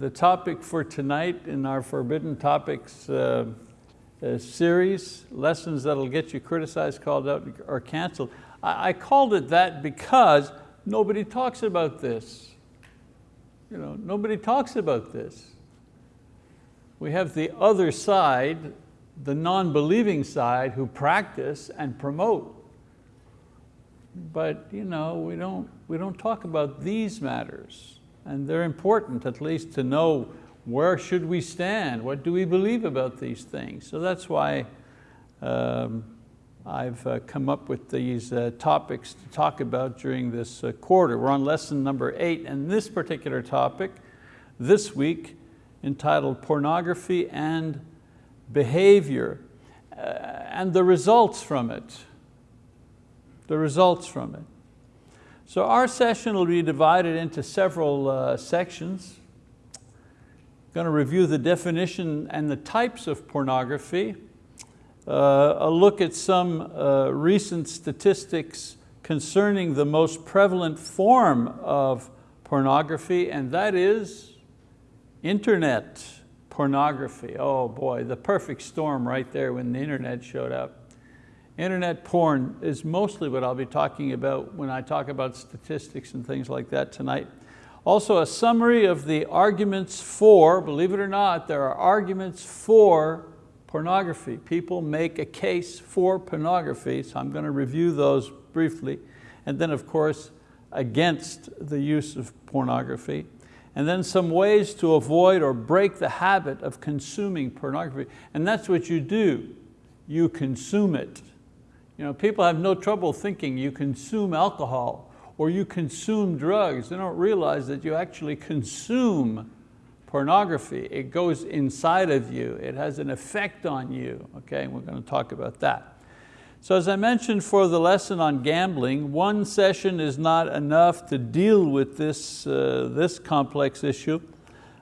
the topic for tonight in our Forbidden Topics uh, uh, series, lessons that'll get you criticized, called out, or canceled. I, I called it that because nobody talks about this. You know, nobody talks about this. We have the other side, the non-believing side who practice and promote. But you know, we, don't, we don't talk about these matters. And they're important at least to know where should we stand? What do we believe about these things? So that's why um, I've uh, come up with these uh, topics to talk about during this uh, quarter. We're on lesson number eight, and this particular topic this week entitled Pornography and Behavior uh, and the results from it. The results from it. So our session will be divided into several uh, sections. Going to review the definition and the types of pornography, uh, a look at some uh, recent statistics concerning the most prevalent form of pornography, and that is internet pornography. Oh boy, the perfect storm right there when the internet showed up. Internet porn is mostly what I'll be talking about when I talk about statistics and things like that tonight. Also a summary of the arguments for, believe it or not, there are arguments for pornography. People make a case for pornography, so I'm going to review those briefly. And then of course, against the use of pornography. And then some ways to avoid or break the habit of consuming pornography. And that's what you do, you consume it. You know, people have no trouble thinking you consume alcohol or you consume drugs. They don't realize that you actually consume pornography. It goes inside of you. It has an effect on you. Okay, we're going to talk about that. So as I mentioned for the lesson on gambling, one session is not enough to deal with this, uh, this complex issue,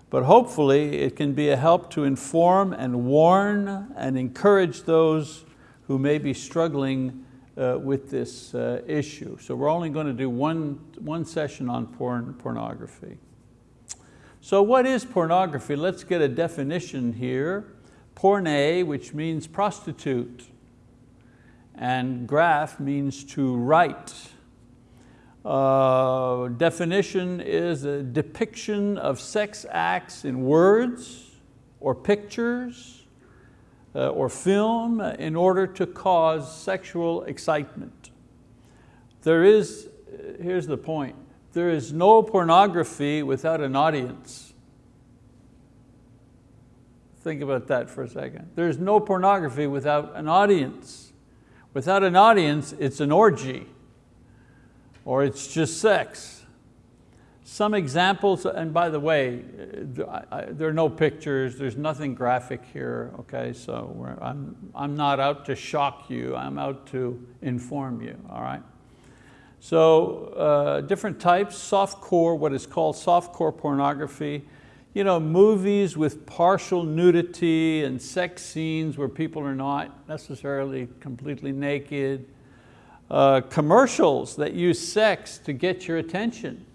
but hopefully it can be a help to inform and warn and encourage those who may be struggling uh, with this uh, issue. So we're only going to do one, one session on porn, pornography. So what is pornography? Let's get a definition here. Porne, which means prostitute, and graph means to write. Uh, definition is a depiction of sex acts in words or pictures uh, or film in order to cause sexual excitement. There is, uh, here's the point, there is no pornography without an audience. Think about that for a second. There's no pornography without an audience. Without an audience, it's an orgy, or it's just sex. Some examples, and by the way, there are no pictures, there's nothing graphic here, okay? So I'm, I'm not out to shock you, I'm out to inform you, all right? So uh, different types, soft core, what is called soft core pornography, you know, movies with partial nudity and sex scenes where people are not necessarily completely naked, uh, commercials that use sex to get your attention,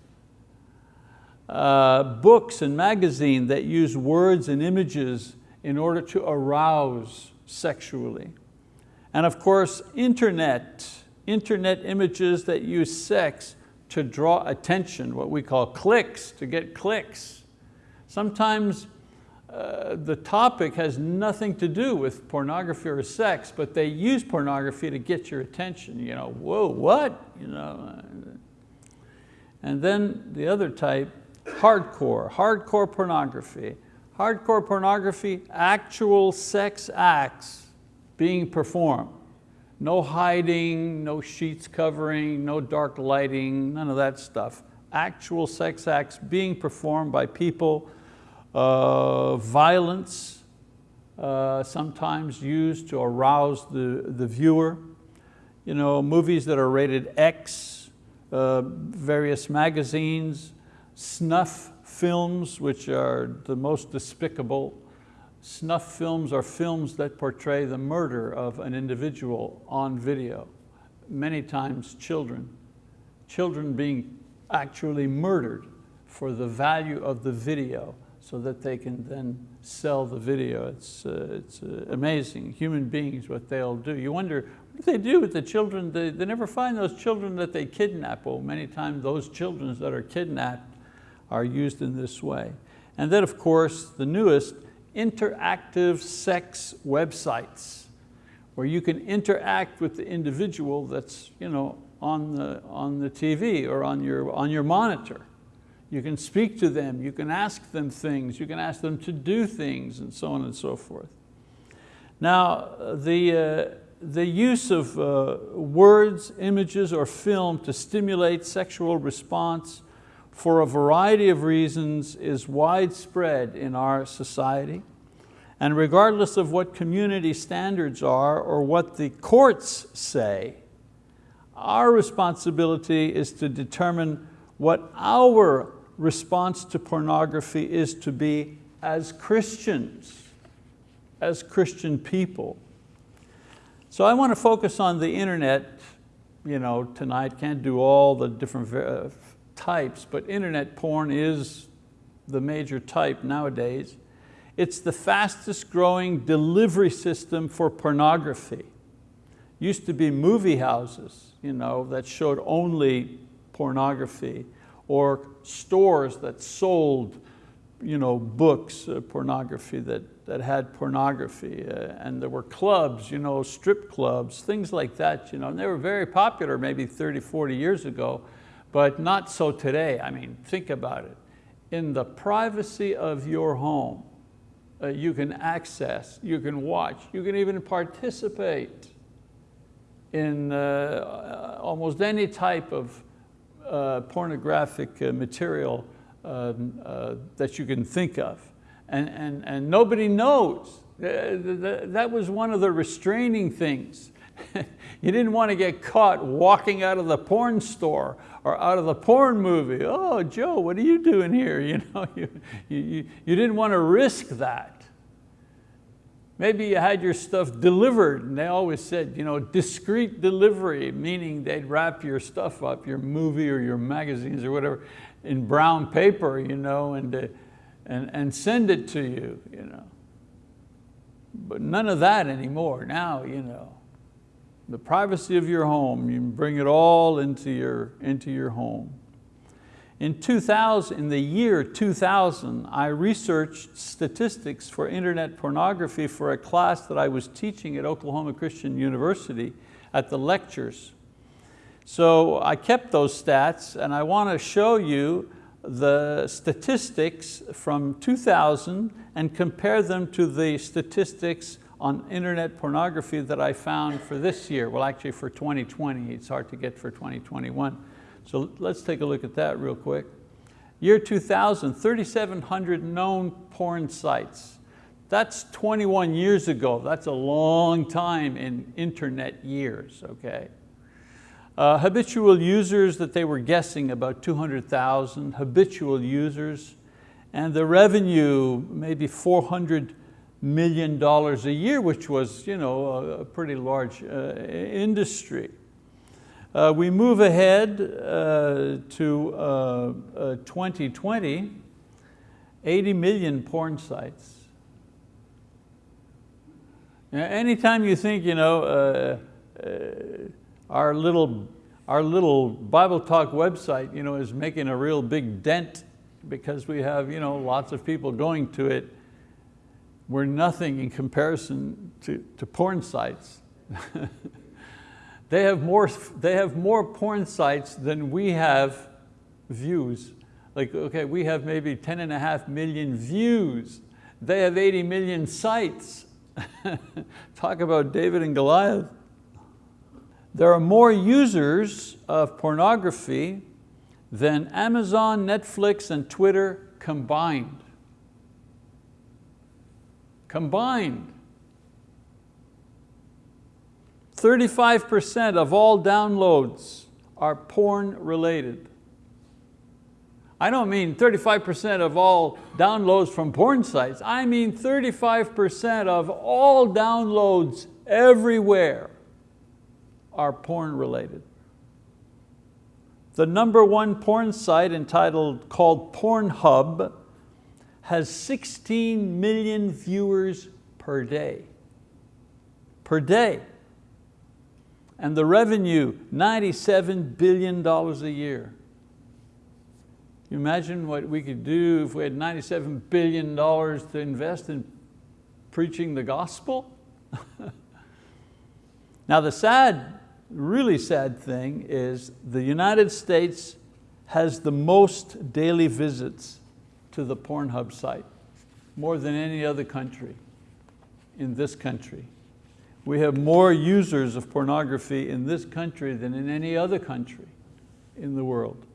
uh, books and magazines that use words and images in order to arouse sexually. And of course, internet, internet images that use sex to draw attention, what we call clicks, to get clicks. Sometimes uh, the topic has nothing to do with pornography or sex, but they use pornography to get your attention. You know, whoa, what? You know, and then the other type hardcore, hardcore pornography. Hardcore pornography, actual sex acts being performed. No hiding, no sheets covering, no dark lighting, none of that stuff. Actual sex acts being performed by people, uh, violence, uh, sometimes used to arouse the, the viewer. You know, movies that are rated X, uh, various magazines, Snuff films, which are the most despicable. Snuff films are films that portray the murder of an individual on video, many times children. Children being actually murdered for the value of the video. so that they can then sell the video. It's, uh, it's uh, amazing, human beings, what they'll do. You wonder, what do they do with the children? They, they never find those children that they kidnap. Well, many times those children that are kidnapped are used in this way. And then of course, the newest, interactive sex websites, where you can interact with the individual that's you know, on, the, on the TV or on your, on your monitor. You can speak to them, you can ask them things, you can ask them to do things and so on and so forth. Now, the, uh, the use of uh, words, images, or film to stimulate sexual response for a variety of reasons is widespread in our society. And regardless of what community standards are or what the courts say, our responsibility is to determine what our response to pornography is to be as Christians, as Christian people. So I want to focus on the internet you know, tonight, can't do all the different uh, types, but internet porn is the major type nowadays. It's the fastest growing delivery system for pornography. Used to be movie houses you know, that showed only pornography or stores that sold you know, books, uh, pornography that, that had pornography. Uh, and there were clubs, you know, strip clubs, things like that. You know, and they were very popular maybe 30, 40 years ago, but not so today. I mean, think about it. In the privacy of your home, uh, you can access, you can watch, you can even participate in uh, almost any type of uh, pornographic uh, material um, uh, that you can think of. And, and, and nobody knows. That was one of the restraining things. you didn't want to get caught walking out of the porn store or out of the porn movie. Oh, Joe, what are you doing here? You, know, you, you, you didn't want to risk that. Maybe you had your stuff delivered and they always said, you know, discreet delivery, meaning they'd wrap your stuff up, your movie or your magazines or whatever, in brown paper, you know, and, uh, and, and send it to you, you know. But none of that anymore. Now, you know, the privacy of your home, you bring it all into your, into your home. In 2000, in the year 2000, I researched statistics for internet pornography for a class that I was teaching at Oklahoma Christian University at the lectures. So I kept those stats and I want to show you the statistics from 2000 and compare them to the statistics on internet pornography that I found for this year. Well, actually for 2020, it's hard to get for 2021. So let's take a look at that real quick. Year 2000, 3,700 known porn sites. That's 21 years ago. That's a long time in internet years, okay? Uh, habitual users that they were guessing about 200,000 habitual users and the revenue maybe 400 million dollars a year, which was you know, a pretty large uh, industry. Uh, we move ahead uh, to uh, 2020, uh, 80 million porn sites. Anytime you think, you know, uh, uh, our little, our little Bible Talk website you know, is making a real big dent because we have you know, lots of people going to it, we're nothing in comparison to, to porn sites. They have more, they have more porn sites than we have views. Like, okay, we have maybe 10 and a half million views. They have 80 million sites. Talk about David and Goliath. There are more users of pornography than Amazon, Netflix, and Twitter combined. Combined. 35% of all downloads are porn related. I don't mean 35% of all downloads from porn sites. I mean 35% of all downloads everywhere are porn related. The number one porn site entitled, called Pornhub, has 16 million viewers per day. Per day. And the revenue, $97 billion a year. You imagine what we could do if we had $97 billion to invest in preaching the gospel? now the sad, really sad thing is the United States has the most daily visits to the Pornhub site, more than any other country in this country. We have more users of pornography in this country than in any other country in the world.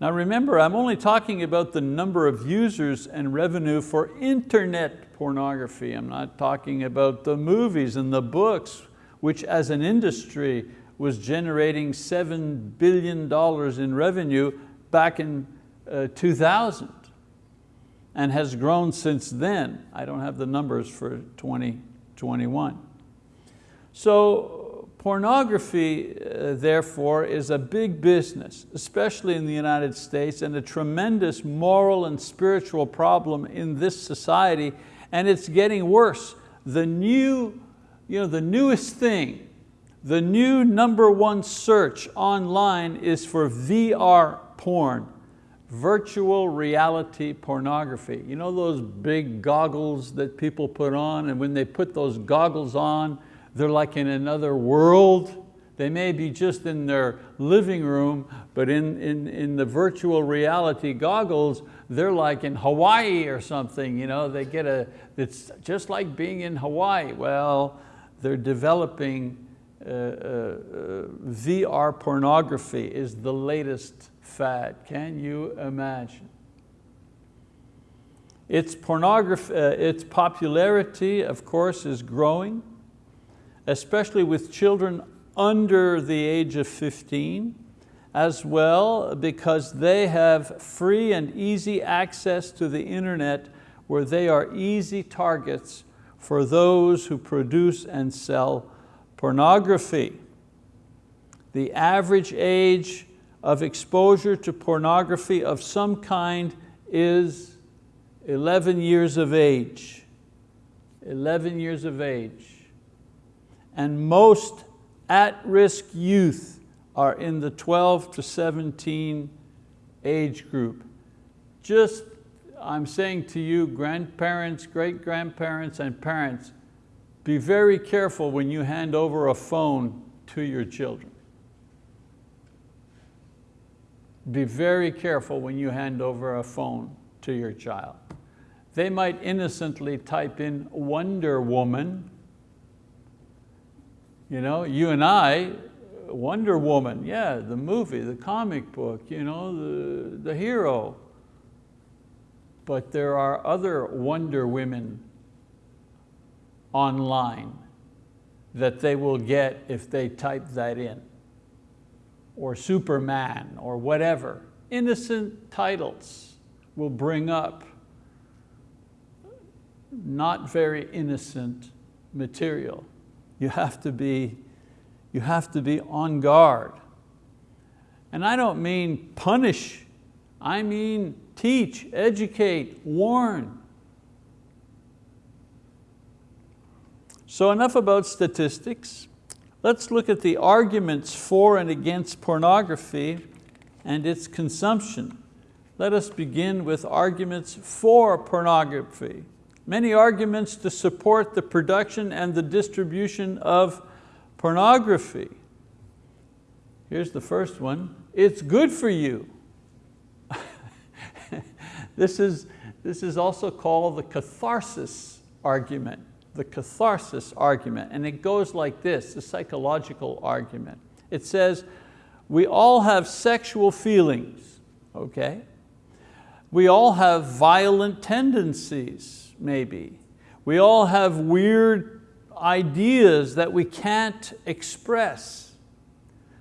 Now remember, I'm only talking about the number of users and revenue for internet pornography. I'm not talking about the movies and the books, which as an industry was generating $7 billion in revenue back in uh, 2000 and has grown since then. I don't have the numbers for 2021. So Pornography, uh, therefore, is a big business, especially in the United States, and a tremendous moral and spiritual problem in this society, and it's getting worse. The new, you know, the newest thing, the new number one search online is for VR porn, virtual reality pornography. You know those big goggles that people put on, and when they put those goggles on, they're like in another world. They may be just in their living room, but in, in, in the virtual reality goggles, they're like in Hawaii or something. You know, they get a, it's just like being in Hawaii. Well, they're developing uh, uh, uh VR pornography is the latest fad. Can you imagine? Its, pornography, uh, its popularity, of course, is growing especially with children under the age of 15, as well because they have free and easy access to the internet where they are easy targets for those who produce and sell pornography. The average age of exposure to pornography of some kind is 11 years of age. 11 years of age and most at-risk youth are in the 12 to 17 age group. Just, I'm saying to you, grandparents, great-grandparents, and parents, be very careful when you hand over a phone to your children. Be very careful when you hand over a phone to your child. They might innocently type in Wonder Woman you know, you and I, Wonder Woman, yeah, the movie, the comic book, you know, the, the hero. But there are other Wonder Women online that they will get if they type that in, or Superman, or whatever. Innocent titles will bring up not very innocent material. You have to be, you have to be on guard. And I don't mean punish, I mean teach, educate, warn. So enough about statistics. Let's look at the arguments for and against pornography and its consumption. Let us begin with arguments for pornography many arguments to support the production and the distribution of pornography. Here's the first one, it's good for you. this, is, this is also called the catharsis argument, the catharsis argument, and it goes like this, the psychological argument. It says, we all have sexual feelings, okay? We all have violent tendencies maybe. We all have weird ideas that we can't express.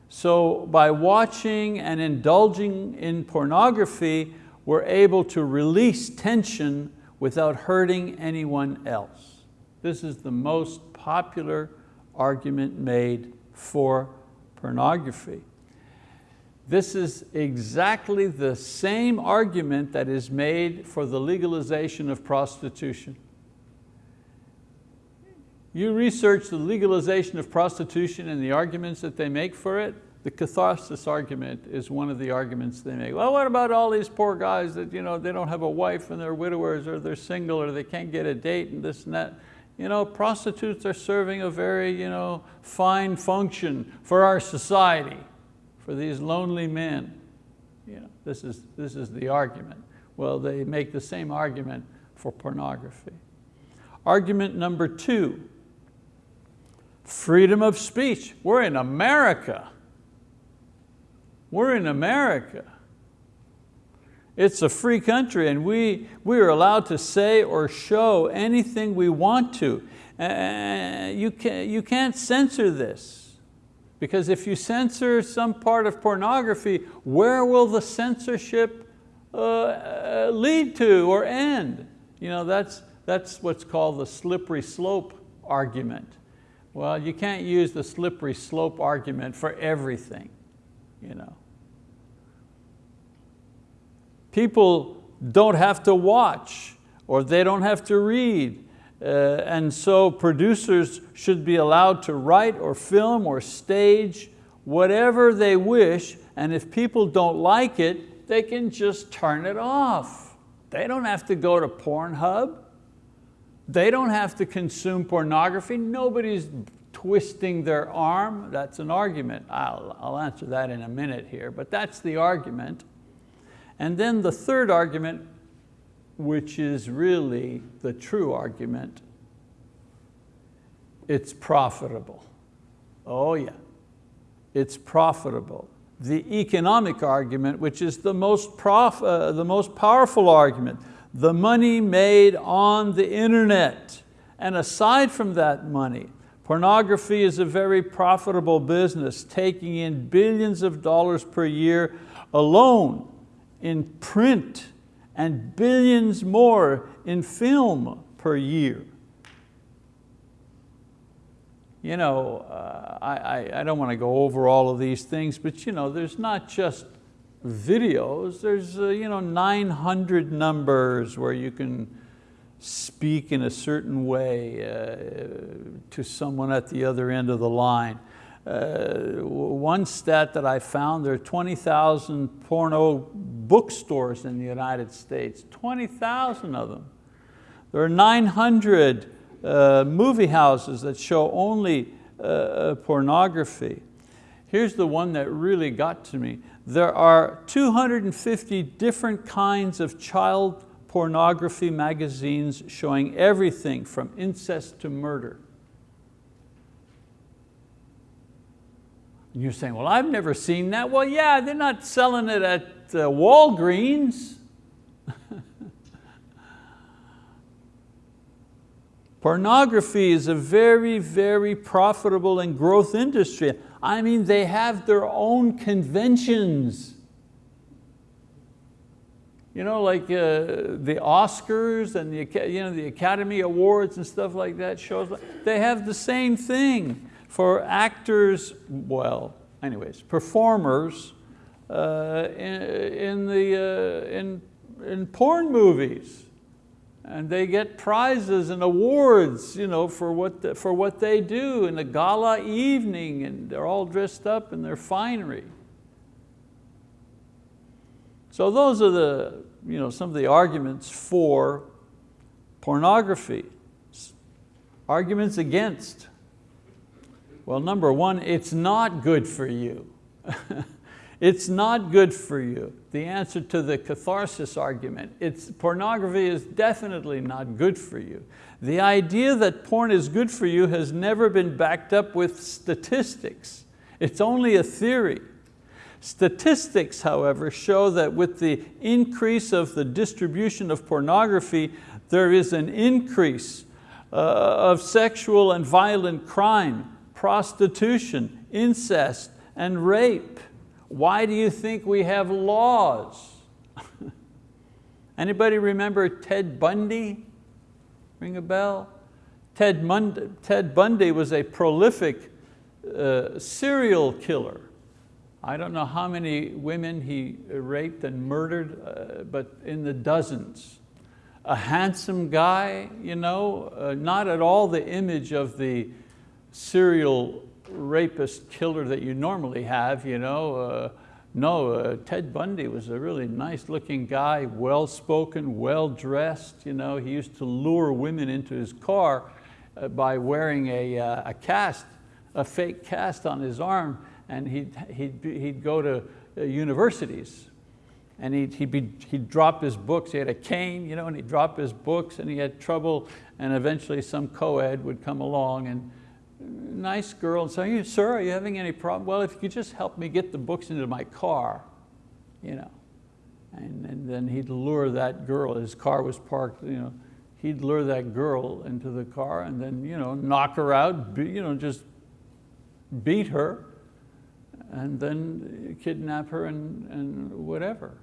So by watching and indulging in pornography, we're able to release tension without hurting anyone else. This is the most popular argument made for pornography. This is exactly the same argument that is made for the legalization of prostitution. You research the legalization of prostitution and the arguments that they make for it, the catharsis argument is one of the arguments they make. Well, what about all these poor guys that you know, they don't have a wife and they're widowers or they're single or they can't get a date and this and that. You know, prostitutes are serving a very you know, fine function for our society, for these lonely men. You know, this, is, this is the argument. Well, they make the same argument for pornography. Argument number two, Freedom of speech. We're in America. We're in America. It's a free country and we, we are allowed to say or show anything we want to. Uh, you, can, you can't censor this because if you censor some part of pornography, where will the censorship uh, uh lead to or end? You know, that's, that's what's called the slippery slope argument. Well, you can't use the slippery slope argument for everything. You know. People don't have to watch or they don't have to read. Uh, and so producers should be allowed to write or film or stage whatever they wish and if people don't like it, they can just turn it off. They don't have to go to Pornhub. They don't have to consume pornography. Nobody's twisting their arm. That's an argument. I'll, I'll answer that in a minute here, but that's the argument. And then the third argument, which is really the true argument, it's profitable. Oh yeah, it's profitable. The economic argument, which is the most, prof, uh, the most powerful argument, the money made on the internet. And aside from that money, pornography is a very profitable business, taking in billions of dollars per year alone in print and billions more in film per year. You know, uh, I, I don't want to go over all of these things, but you know, there's not just videos. There's uh, you know, 900 numbers where you can speak in a certain way uh, to someone at the other end of the line. Uh, one stat that I found, there are 20,000 porno bookstores in the United States, 20,000 of them. There are 900 uh, movie houses that show only uh, pornography. Here's the one that really got to me there are 250 different kinds of child pornography magazines showing everything from incest to murder. You're saying, well, I've never seen that. Well, yeah, they're not selling it at uh, Walgreens. Pornography is a very, very profitable and growth industry. I mean, they have their own conventions. You know, like uh, the Oscars and the, you know, the Academy Awards and stuff like that, shows, they have the same thing for actors, well, anyways, performers uh, in, in, the, uh, in, in porn movies and they get prizes and awards you know, for, what the, for what they do in the gala evening and they're all dressed up in their finery. So those are the, you know, some of the arguments for pornography. Arguments against. Well, number one, it's not good for you. It's not good for you. The answer to the catharsis argument, it's, pornography is definitely not good for you. The idea that porn is good for you has never been backed up with statistics. It's only a theory. Statistics, however, show that with the increase of the distribution of pornography, there is an increase uh, of sexual and violent crime, prostitution, incest, and rape. Why do you think we have laws? Anybody remember Ted Bundy? Ring a bell? Ted, Mund Ted Bundy was a prolific uh, serial killer. I don't know how many women he raped and murdered, uh, but in the dozens. A handsome guy, you know, uh, not at all the image of the serial rapist killer that you normally have, you know. Uh, no, uh, Ted Bundy was a really nice looking guy, well-spoken, well-dressed. You know, he used to lure women into his car uh, by wearing a, uh, a cast, a fake cast on his arm, and he'd, he'd, he'd go to uh, universities and he'd, he'd, be, he'd drop his books. He had a cane, you know, and he'd drop his books and he had trouble and eventually some co-ed would come along and nice girl and say, sir, are you having any problem? Well, if you could just help me get the books into my car, you know. And, and then he'd lure that girl, his car was parked, you know, he'd lure that girl into the car and then you know, knock her out, you know, just beat her and then kidnap her and, and whatever.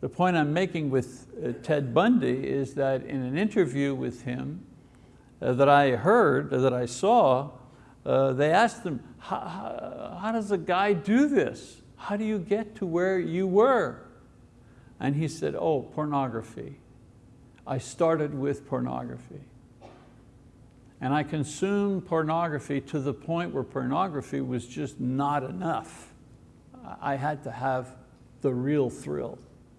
The point I'm making with uh, Ted Bundy is that in an interview with him, that I heard, that I saw, uh, they asked him, how, how does a guy do this? How do you get to where you were? And he said, oh, pornography. I started with pornography. And I consumed pornography to the point where pornography was just not enough. I had to have the real thrill,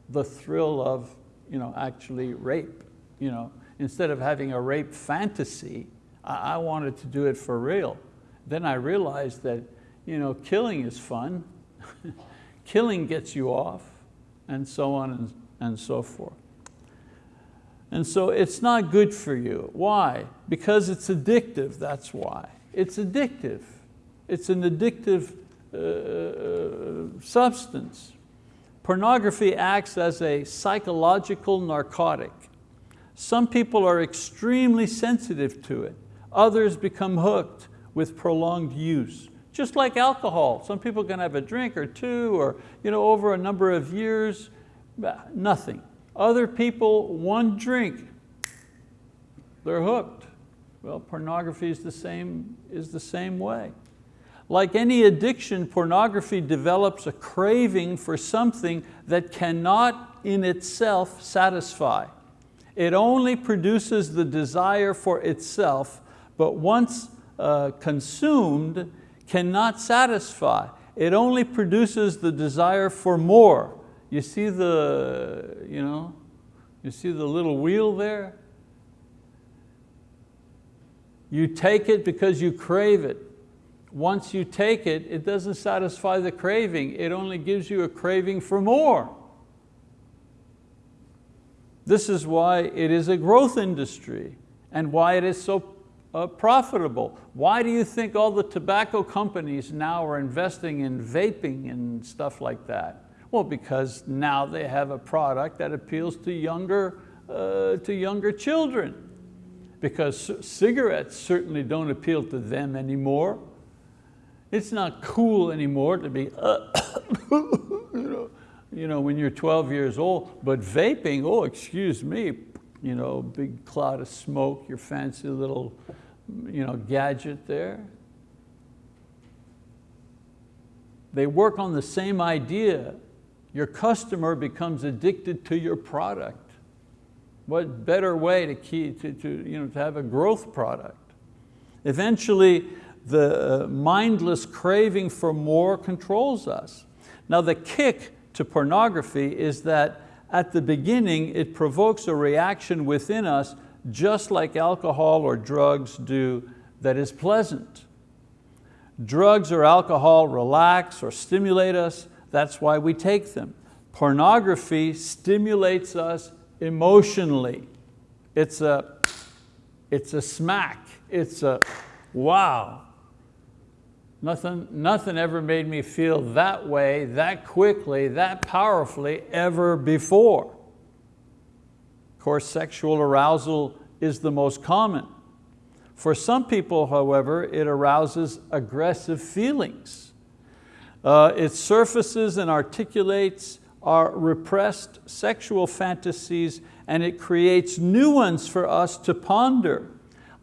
the thrill of you know, actually rape. You know, instead of having a rape fantasy, I, I wanted to do it for real. Then I realized that you know, killing is fun, killing gets you off, and so on and, and so forth. And so it's not good for you. Why? Because it's addictive, that's why. It's addictive. It's an addictive uh, substance. Pornography acts as a psychological narcotic. Some people are extremely sensitive to it. Others become hooked with prolonged use. Just like alcohol. Some people can have a drink or two or you know, over a number of years, nothing. Other people, one drink, they're hooked. Well, pornography is the same, is the same way. Like any addiction, pornography develops a craving for something that cannot in itself satisfy. It only produces the desire for itself, but once uh, consumed, cannot satisfy. It only produces the desire for more. You see the, you know, you see the little wheel there? You take it because you crave it. Once you take it, it doesn't satisfy the craving. It only gives you a craving for more. This is why it is a growth industry and why it is so uh, profitable. Why do you think all the tobacco companies now are investing in vaping and stuff like that? Well, because now they have a product that appeals to younger, uh, to younger children. Because cigarettes certainly don't appeal to them anymore. It's not cool anymore to be, uh, you know, when you're 12 years old, but vaping, oh, excuse me, you know, big cloud of smoke, your fancy little you know, gadget there. They work on the same idea. Your customer becomes addicted to your product. What better way to, key, to, to, you know, to have a growth product? Eventually, the uh, mindless craving for more controls us. Now the kick to pornography is that at the beginning it provokes a reaction within us just like alcohol or drugs do that is pleasant. Drugs or alcohol relax or stimulate us, that's why we take them. Pornography stimulates us emotionally. It's a, it's a smack, it's a wow, Nothing, nothing ever made me feel that way, that quickly, that powerfully ever before. Of course, sexual arousal is the most common. For some people, however, it arouses aggressive feelings. Uh, it surfaces and articulates our repressed sexual fantasies and it creates new ones for us to ponder.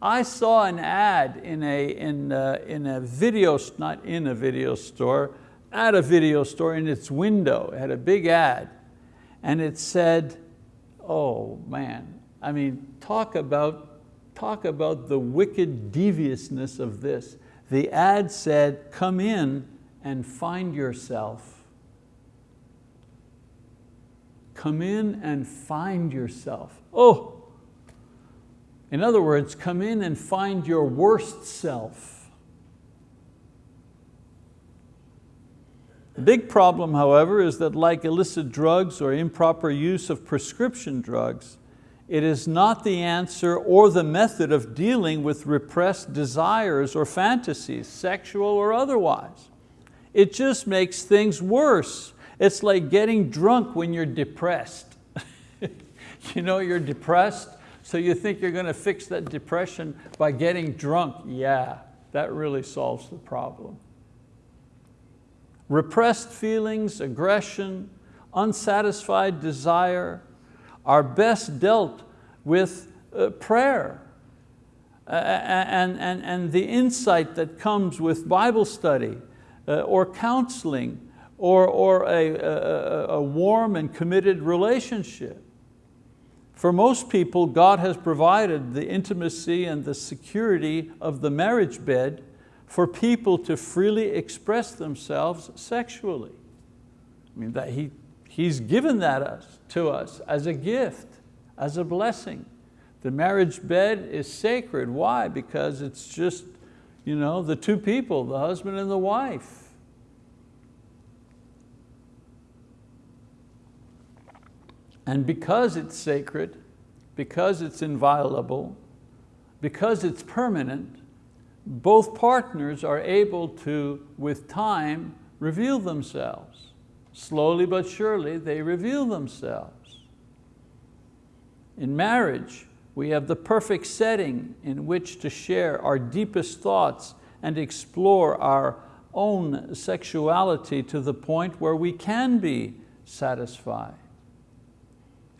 I saw an ad in a, in a, in a video, not in a video store, at a video store in its window, it had a big ad, and it said, oh man, I mean, talk about, talk about the wicked deviousness of this. The ad said, come in and find yourself. Come in and find yourself. Oh, in other words, come in and find your worst self. The big problem, however, is that like illicit drugs or improper use of prescription drugs, it is not the answer or the method of dealing with repressed desires or fantasies, sexual or otherwise. It just makes things worse. It's like getting drunk when you're depressed. you know you're depressed so you think you're going to fix that depression by getting drunk? Yeah, that really solves the problem. Repressed feelings, aggression, unsatisfied desire are best dealt with uh, prayer and, and, and the insight that comes with Bible study uh, or counseling or, or a, a, a warm and committed relationship. For most people, God has provided the intimacy and the security of the marriage bed for people to freely express themselves sexually. I mean, that he, He's given that us, to us as a gift, as a blessing. The marriage bed is sacred. Why? Because it's just you know, the two people, the husband and the wife. And because it's sacred, because it's inviolable, because it's permanent, both partners are able to, with time, reveal themselves. Slowly but surely, they reveal themselves. In marriage, we have the perfect setting in which to share our deepest thoughts and explore our own sexuality to the point where we can be satisfied.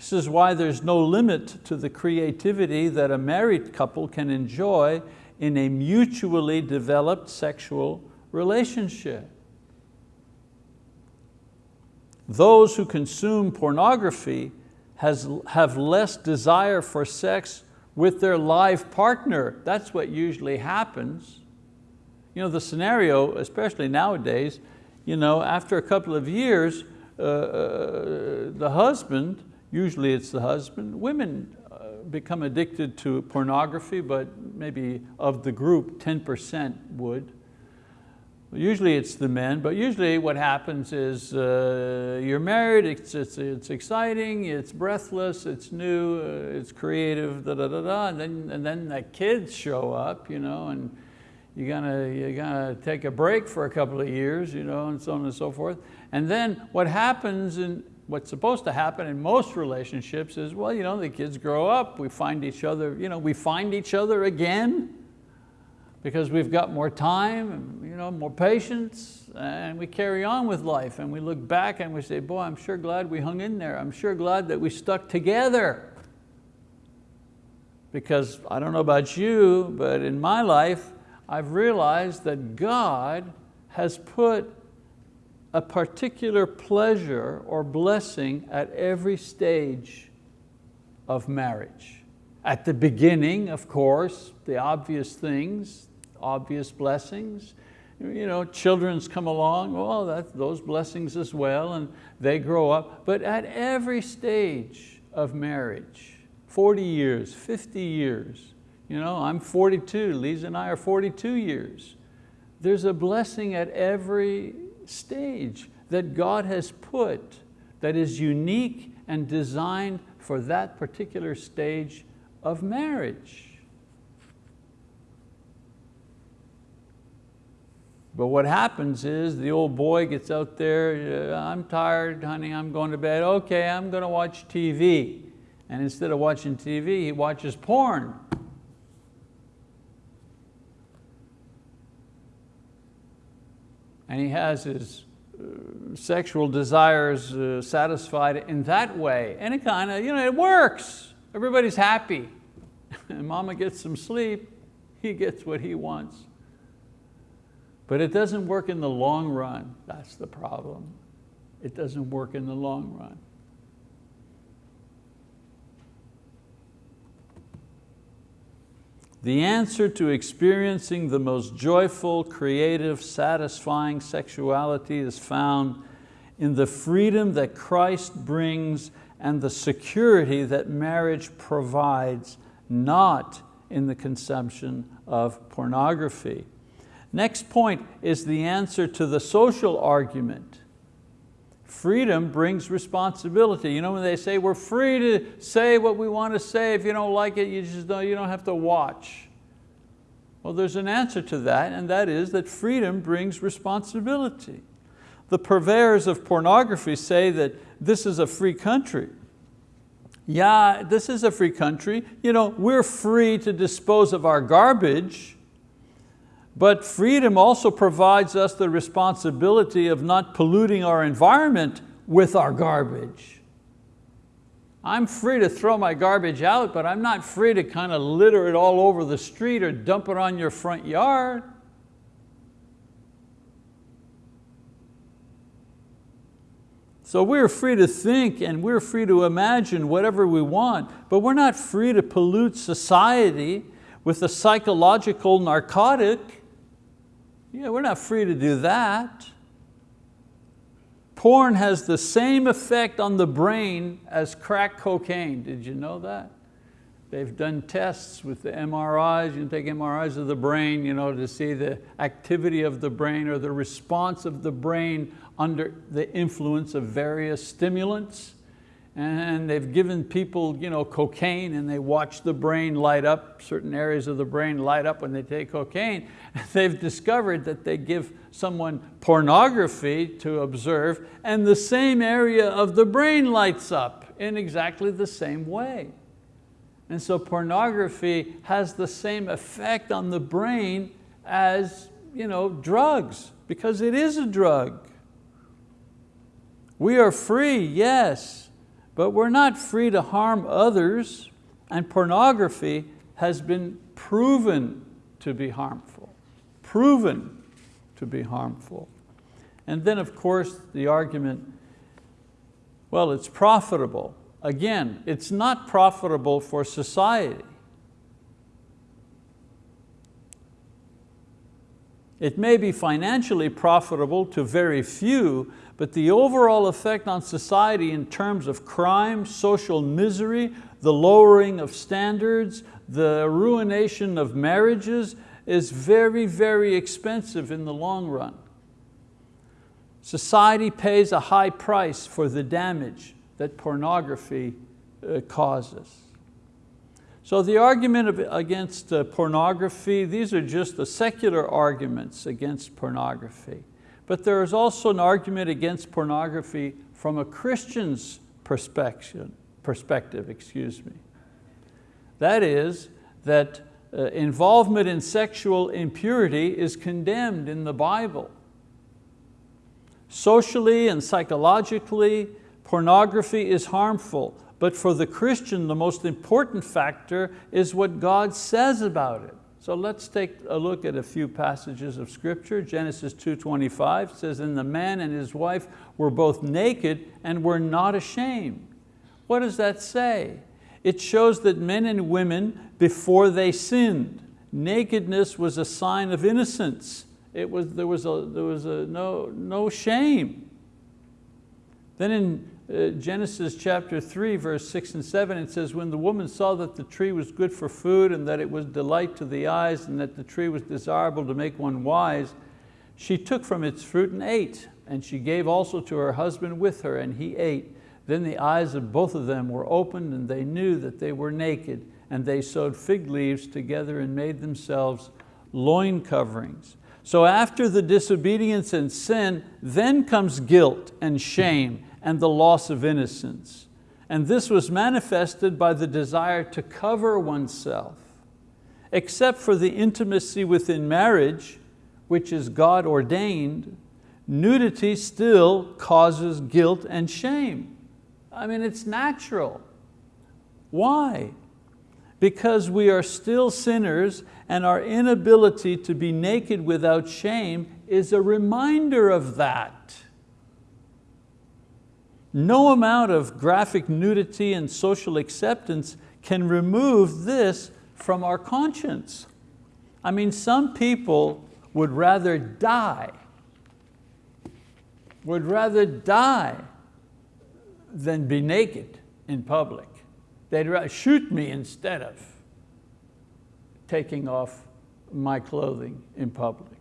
This is why there's no limit to the creativity that a married couple can enjoy in a mutually developed sexual relationship. Those who consume pornography has, have less desire for sex with their live partner. That's what usually happens. You know, the scenario, especially nowadays, you know, after a couple of years, uh, uh the husband Usually it's the husband. Women uh, become addicted to pornography, but maybe of the group, 10% would. Usually it's the men, but usually what happens is uh, you're married, it's, it's, it's exciting, it's breathless, it's new, uh, it's creative, da, da, da, da, and then, and then the kids show up, you know, and you're gonna, you're gonna take a break for a couple of years, you know, and so on and so forth. And then what happens in, what's supposed to happen in most relationships is, well, you know, the kids grow up, we find each other, you know, we find each other again because we've got more time, and, you know, more patience, and we carry on with life and we look back and we say, boy, I'm sure glad we hung in there. I'm sure glad that we stuck together. Because I don't know about you, but in my life, I've realized that God has put a particular pleasure or blessing at every stage of marriage. At the beginning, of course, the obvious things, obvious blessings. You know, children's come along, well, that, those blessings as well, and they grow up. But at every stage of marriage, 40 years, 50 years, you know, I'm 42, Lisa and I are 42 years. There's a blessing at every stage that God has put that is unique and designed for that particular stage of marriage. But what happens is the old boy gets out there, uh, I'm tired, honey, I'm going to bed. Okay, I'm going to watch TV. And instead of watching TV, he watches porn. And he has his uh, sexual desires uh, satisfied in that way. And it kind of, you know, it works. Everybody's happy. and mama gets some sleep, he gets what he wants. But it doesn't work in the long run. That's the problem. It doesn't work in the long run. The answer to experiencing the most joyful, creative, satisfying sexuality is found in the freedom that Christ brings and the security that marriage provides, not in the consumption of pornography. Next point is the answer to the social argument. Freedom brings responsibility. You know when they say we're free to say what we want to say, if you don't like it, you just don't, you don't have to watch. Well, there's an answer to that, and that is that freedom brings responsibility. The purveyors of pornography say that this is a free country. Yeah, this is a free country. You know, we're free to dispose of our garbage, but freedom also provides us the responsibility of not polluting our environment with our garbage. I'm free to throw my garbage out, but I'm not free to kind of litter it all over the street or dump it on your front yard. So we're free to think and we're free to imagine whatever we want, but we're not free to pollute society with a psychological narcotic. Yeah, we're not free to do that. Porn has the same effect on the brain as crack cocaine. Did you know that? They've done tests with the MRIs, you can take MRIs of the brain you know, to see the activity of the brain or the response of the brain under the influence of various stimulants and they've given people you know, cocaine and they watch the brain light up, certain areas of the brain light up when they take cocaine. They've discovered that they give someone pornography to observe and the same area of the brain lights up in exactly the same way. And so pornography has the same effect on the brain as you know, drugs, because it is a drug. We are free, yes, but we're not free to harm others and pornography has been proven to be harmful, proven to be harmful. And then of course the argument, well it's profitable. Again, it's not profitable for society. It may be financially profitable to very few, but the overall effect on society in terms of crime, social misery, the lowering of standards, the ruination of marriages is very, very expensive in the long run. Society pays a high price for the damage that pornography uh, causes. So the argument against uh, pornography, these are just the secular arguments against pornography. But there is also an argument against pornography from a Christian's perspective, perspective excuse me. That is that uh, involvement in sexual impurity is condemned in the Bible. Socially and psychologically, pornography is harmful, but for the Christian, the most important factor is what God says about it. So let's take a look at a few passages of scripture. Genesis 2.25 says, and the man and his wife were both naked and were not ashamed. What does that say? It shows that men and women, before they sinned, nakedness was a sign of innocence. It was, there was, a, there was a, no, no shame. Then in uh, Genesis chapter 3, verse 6 and 7, it says, when the woman saw that the tree was good for food and that it was delight to the eyes and that the tree was desirable to make one wise, she took from its fruit and ate. And she gave also to her husband with her and he ate. Then the eyes of both of them were opened and they knew that they were naked and they sewed fig leaves together and made themselves loin coverings. So after the disobedience and sin, then comes guilt and shame and the loss of innocence. And this was manifested by the desire to cover oneself. Except for the intimacy within marriage, which is God ordained, nudity still causes guilt and shame. I mean, it's natural. Why? because we are still sinners and our inability to be naked without shame is a reminder of that. No amount of graphic nudity and social acceptance can remove this from our conscience. I mean, some people would rather die, would rather die than be naked in public. They'd rather shoot me instead of taking off my clothing in public.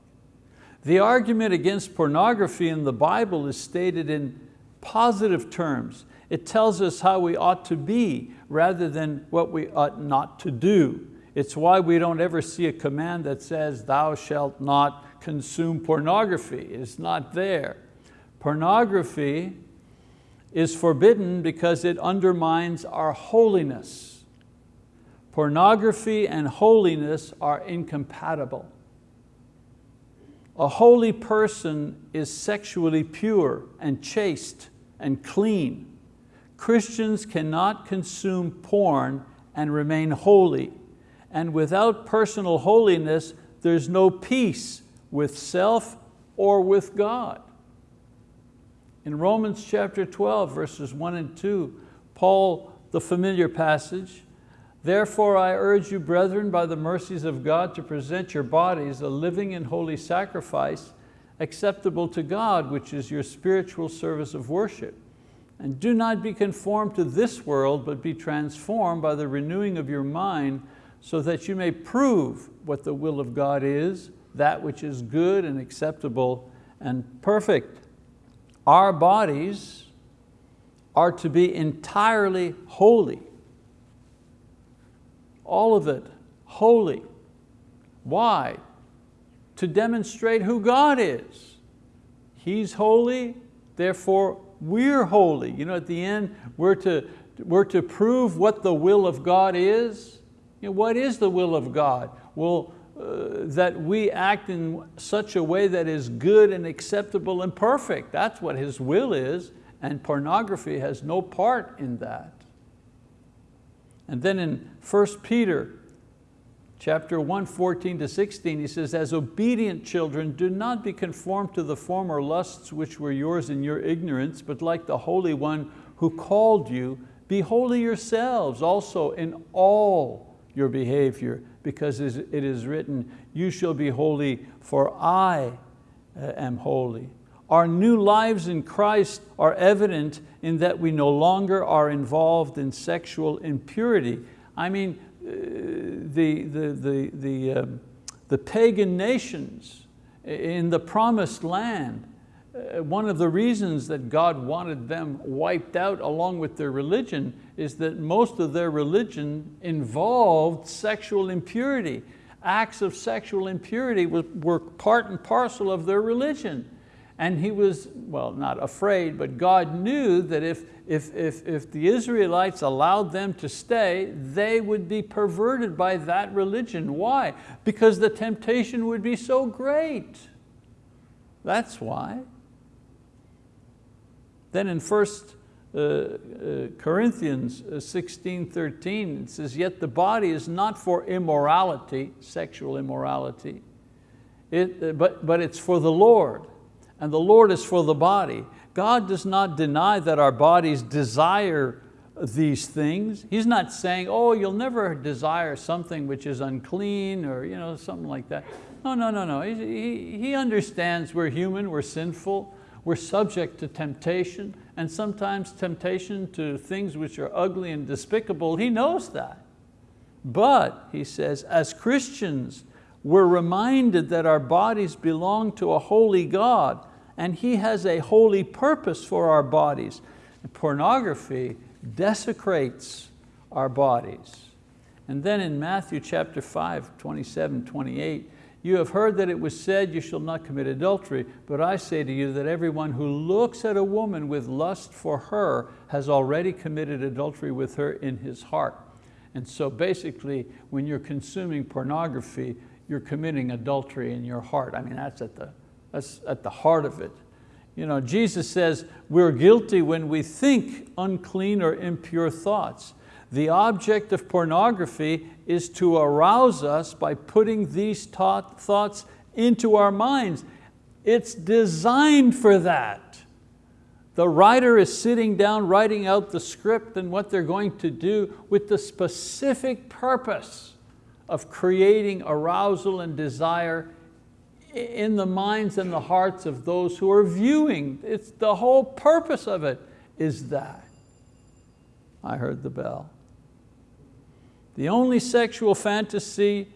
The argument against pornography in the Bible is stated in positive terms. It tells us how we ought to be rather than what we ought not to do. It's why we don't ever see a command that says, thou shalt not consume pornography. It's not there. Pornography is forbidden because it undermines our holiness. Pornography and holiness are incompatible. A holy person is sexually pure and chaste and clean. Christians cannot consume porn and remain holy. And without personal holiness, there's no peace with self or with God. In Romans chapter 12, verses one and two, Paul, the familiar passage, Therefore I urge you, brethren, by the mercies of God, to present your bodies a living and holy sacrifice, acceptable to God, which is your spiritual service of worship. And do not be conformed to this world, but be transformed by the renewing of your mind, so that you may prove what the will of God is, that which is good and acceptable and perfect. Our bodies are to be entirely holy. All of it holy. Why? To demonstrate who God is. He's holy, therefore we're holy. You know, at the end, we're to, we're to prove what the will of God is. You know, what is the will of God? Well, uh, that we act in such a way that is good and acceptable and perfect. That's what His will is, and pornography has no part in that. And then in 1 Peter chapter 1, 14 to 16, he says, as obedient children, do not be conformed to the former lusts which were yours in your ignorance, but like the Holy One who called you, be holy yourselves also in all your behavior, because it is written, you shall be holy, for I uh, am holy. Our new lives in Christ are evident in that we no longer are involved in sexual impurity. I mean, the, the, the, the, uh, the pagan nations in the promised land, uh, one of the reasons that God wanted them wiped out along with their religion is that most of their religion involved sexual impurity. Acts of sexual impurity were part and parcel of their religion. And he was, well, not afraid, but God knew that if, if, if, if the Israelites allowed them to stay, they would be perverted by that religion. Why? Because the temptation would be so great. That's why. Then in 1 uh, uh, Corinthians uh, 16, 13, it says, yet the body is not for immorality, sexual immorality, it, but, but it's for the Lord, and the Lord is for the body. God does not deny that our bodies desire these things. He's not saying, oh, you'll never desire something which is unclean or you know, something like that. No, no, no, no. He, he, he understands we're human, we're sinful, we're subject to temptation and sometimes temptation to things which are ugly and despicable. He knows that. But, he says, as Christians, we're reminded that our bodies belong to a holy God and He has a holy purpose for our bodies. And pornography desecrates our bodies. And then in Matthew chapter 5, 27, 28, you have heard that it was said, you shall not commit adultery, but I say to you that everyone who looks at a woman with lust for her has already committed adultery with her in his heart. And so basically, when you're consuming pornography, you're committing adultery in your heart. I mean, that's at the, that's at the heart of it. You know, Jesus says we're guilty when we think unclean or impure thoughts. The object of pornography is to arouse us by putting these thoughts into our minds. It's designed for that. The writer is sitting down writing out the script and what they're going to do with the specific purpose of creating arousal and desire in the minds and the hearts of those who are viewing. It's the whole purpose of it is that. I heard the bell. The only sexual fantasy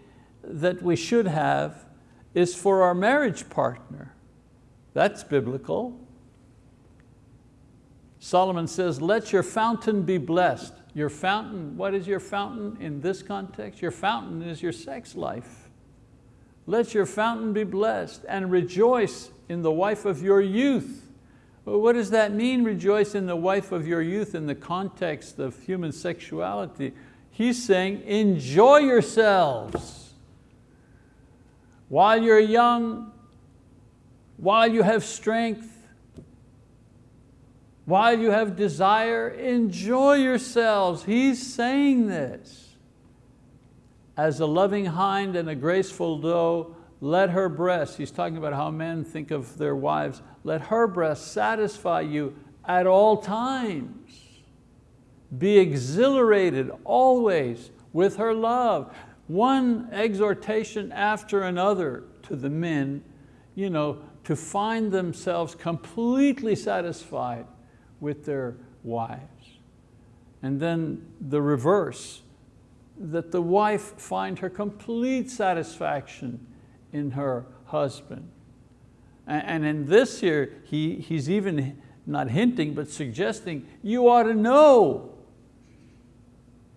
that we should have is for our marriage partner. That's biblical. Solomon says, let your fountain be blessed. Your fountain, what is your fountain in this context? Your fountain is your sex life. Let your fountain be blessed and rejoice in the wife of your youth. Well, what does that mean, rejoice in the wife of your youth in the context of human sexuality? He's saying, enjoy yourselves. While you're young, while you have strength, while you have desire, enjoy yourselves. He's saying this. As a loving hind and a graceful doe, let her breast, he's talking about how men think of their wives, let her breast satisfy you at all times. Be exhilarated always with her love. One exhortation after another to the men, you know, to find themselves completely satisfied with their wives. And then the reverse, that the wife find her complete satisfaction in her husband. And in this here, he, he's even not hinting, but suggesting you ought to know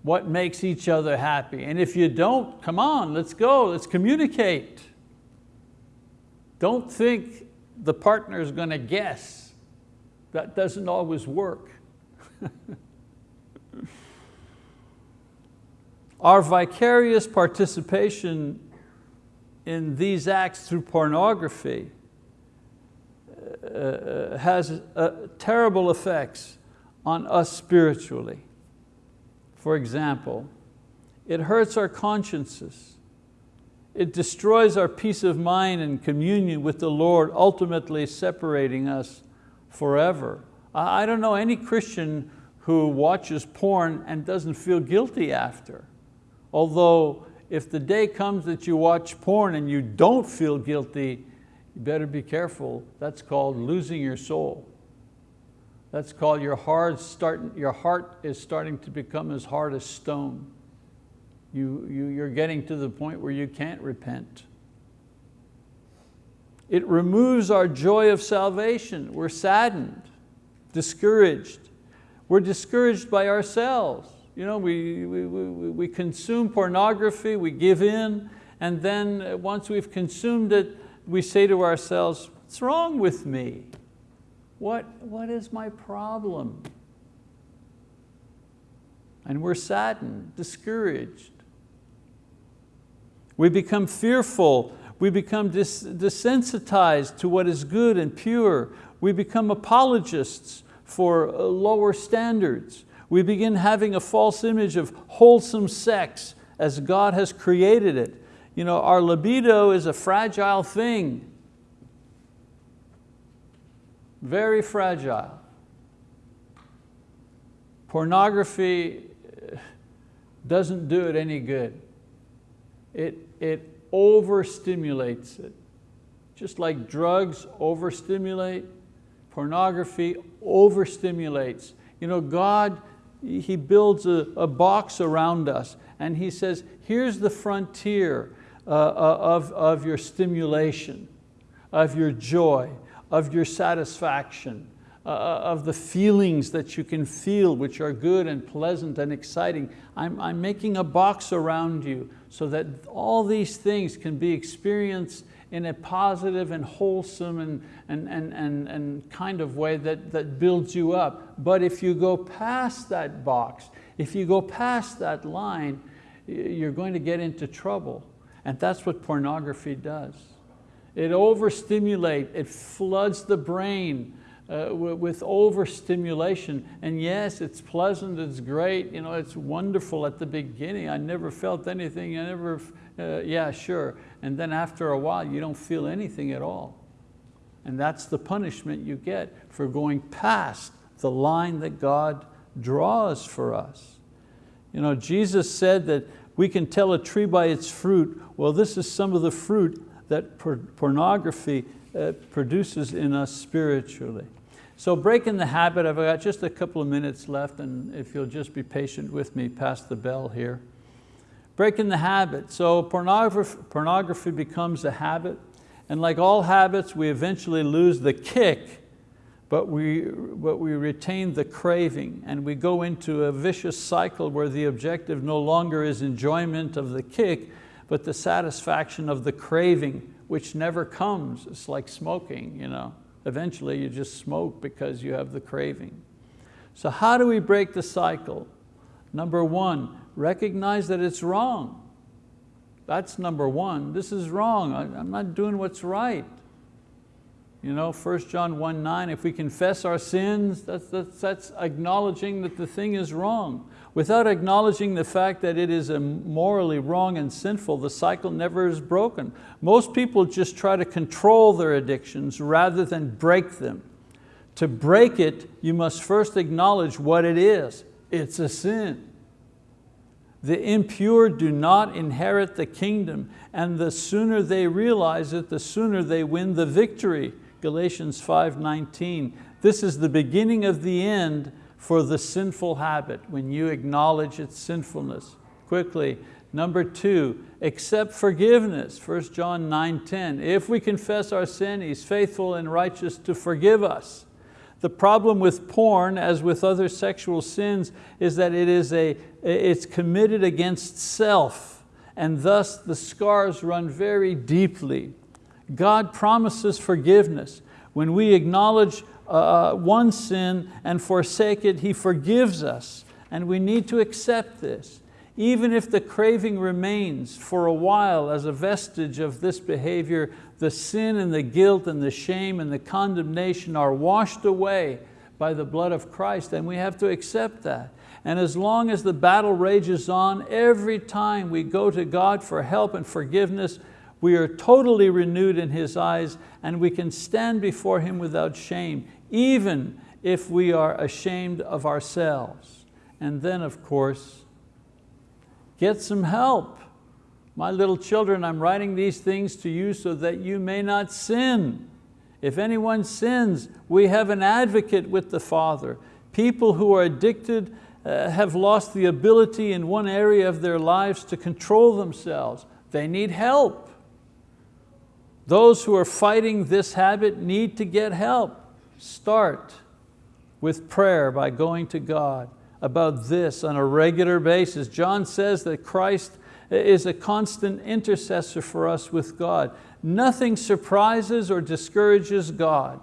what makes each other happy. And if you don't, come on, let's go, let's communicate. Don't think the partner is going to guess that doesn't always work. Our vicarious participation in these acts through pornography uh, uh has uh, terrible effects on us spiritually. For example, it hurts our consciences. It destroys our peace of mind and communion with the Lord, ultimately separating us forever. I don't know any Christian who watches porn and doesn't feel guilty after. Although if the day comes that you watch porn and you don't feel guilty, you better be careful. That's called losing your soul. That's called your heart, starting, your heart is starting to become as hard as stone. You, you, you're getting to the point where you can't repent. It removes our joy of salvation. We're saddened, discouraged. We're discouraged by ourselves. You know, we, we, we, we consume pornography, we give in, and then once we've consumed it, we say to ourselves, what's wrong with me? What, what is my problem? And we're saddened, discouraged. We become fearful we become desensitized to what is good and pure. We become apologists for uh, lower standards. We begin having a false image of wholesome sex as God has created it. You know, our libido is a fragile thing. Very fragile. Pornography uh, doesn't do it any good. It, it overstimulates it. Just like drugs overstimulate, pornography overstimulates. You know, God, He builds a, a box around us and He says, here's the frontier uh, uh of, of your stimulation, of your joy, of your satisfaction, uh, uh, of the feelings that you can feel, which are good and pleasant and exciting. I'm, I'm making a box around you so that all these things can be experienced in a positive and wholesome and, and, and, and, and kind of way that, that builds you up. But if you go past that box, if you go past that line, you're going to get into trouble. And that's what pornography does. It overstimulates, it floods the brain uh, with overstimulation. And yes, it's pleasant, it's great, you know, it's wonderful at the beginning. I never felt anything, I never, uh, yeah, sure. And then after a while, you don't feel anything at all. And that's the punishment you get for going past the line that God draws for us. You know, Jesus said that we can tell a tree by its fruit. Well, this is some of the fruit that pornography uh, produces in us spiritually. So breaking the habit, I've got just a couple of minutes left and if you'll just be patient with me past the bell here. Breaking the habit, so pornography, pornography becomes a habit and like all habits, we eventually lose the kick, but we, but we retain the craving and we go into a vicious cycle where the objective no longer is enjoyment of the kick, but the satisfaction of the craving, which never comes. It's like smoking, you know. Eventually you just smoke because you have the craving. So how do we break the cycle? Number one, recognize that it's wrong. That's number one. This is wrong. I, am not doing what's right. You know, 1 John 1, 9, if we confess our sins, that's, that's, that's acknowledging that the thing is wrong. Without acknowledging the fact that it is morally wrong and sinful, the cycle never is broken. Most people just try to control their addictions rather than break them. To break it, you must first acknowledge what it is. It's a sin. The impure do not inherit the kingdom, and the sooner they realize it, the sooner they win the victory. Galatians 5.19. This is the beginning of the end for the sinful habit, when you acknowledge its sinfulness. Quickly, number two, accept forgiveness, 1 John 9.10. If we confess our sin, He's faithful and righteous to forgive us. The problem with porn, as with other sexual sins, is that it is a, it's committed against self, and thus the scars run very deeply. God promises forgiveness. When we acknowledge uh, uh, one sin and forsake it, He forgives us. And we need to accept this. Even if the craving remains for a while as a vestige of this behavior, the sin and the guilt and the shame and the condemnation are washed away by the blood of Christ and we have to accept that. And as long as the battle rages on, every time we go to God for help and forgiveness, we are totally renewed in His eyes and we can stand before Him without shame even if we are ashamed of ourselves. And then of course, get some help. My little children, I'm writing these things to you so that you may not sin. If anyone sins, we have an advocate with the Father. People who are addicted uh, have lost the ability in one area of their lives to control themselves. They need help. Those who are fighting this habit need to get help. Start with prayer by going to God about this on a regular basis. John says that Christ is a constant intercessor for us with God. Nothing surprises or discourages God.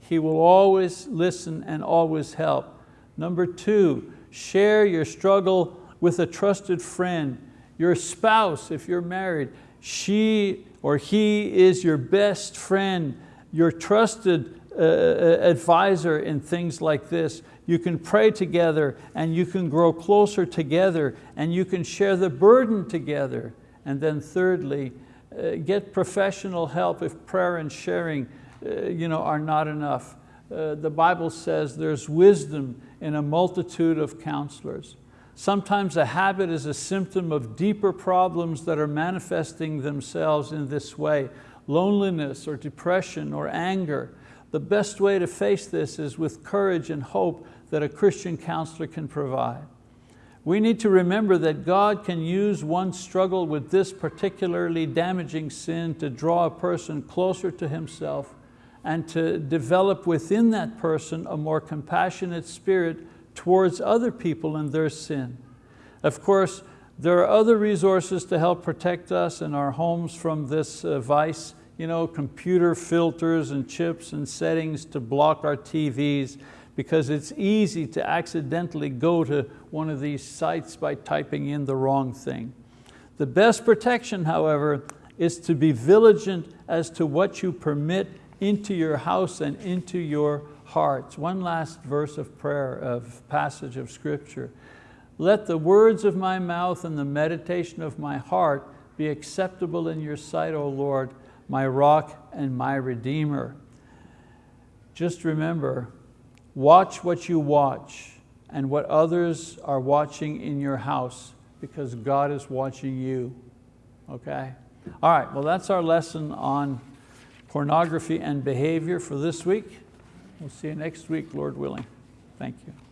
He will always listen and always help. Number two, share your struggle with a trusted friend. Your spouse, if you're married, she or he is your best friend, your trusted uh, uh, advisor in things like this. You can pray together and you can grow closer together and you can share the burden together. And then thirdly, uh, get professional help if prayer and sharing uh, you know, are not enough. Uh, the Bible says there's wisdom in a multitude of counselors. Sometimes a habit is a symptom of deeper problems that are manifesting themselves in this way, loneliness or depression or anger. The best way to face this is with courage and hope that a Christian counselor can provide. We need to remember that God can use one struggle with this particularly damaging sin to draw a person closer to Himself and to develop within that person a more compassionate spirit towards other people and their sin. Of course, there are other resources to help protect us and our homes from this uh, vice you know, computer filters and chips and settings to block our TVs because it's easy to accidentally go to one of these sites by typing in the wrong thing. The best protection, however, is to be vigilant as to what you permit into your house and into your hearts. One last verse of prayer, of passage of scripture. Let the words of my mouth and the meditation of my heart be acceptable in your sight, O Lord, my rock and my redeemer. Just remember, watch what you watch and what others are watching in your house because God is watching you, okay? All right, well that's our lesson on pornography and behavior for this week. We'll see you next week, Lord willing. Thank you.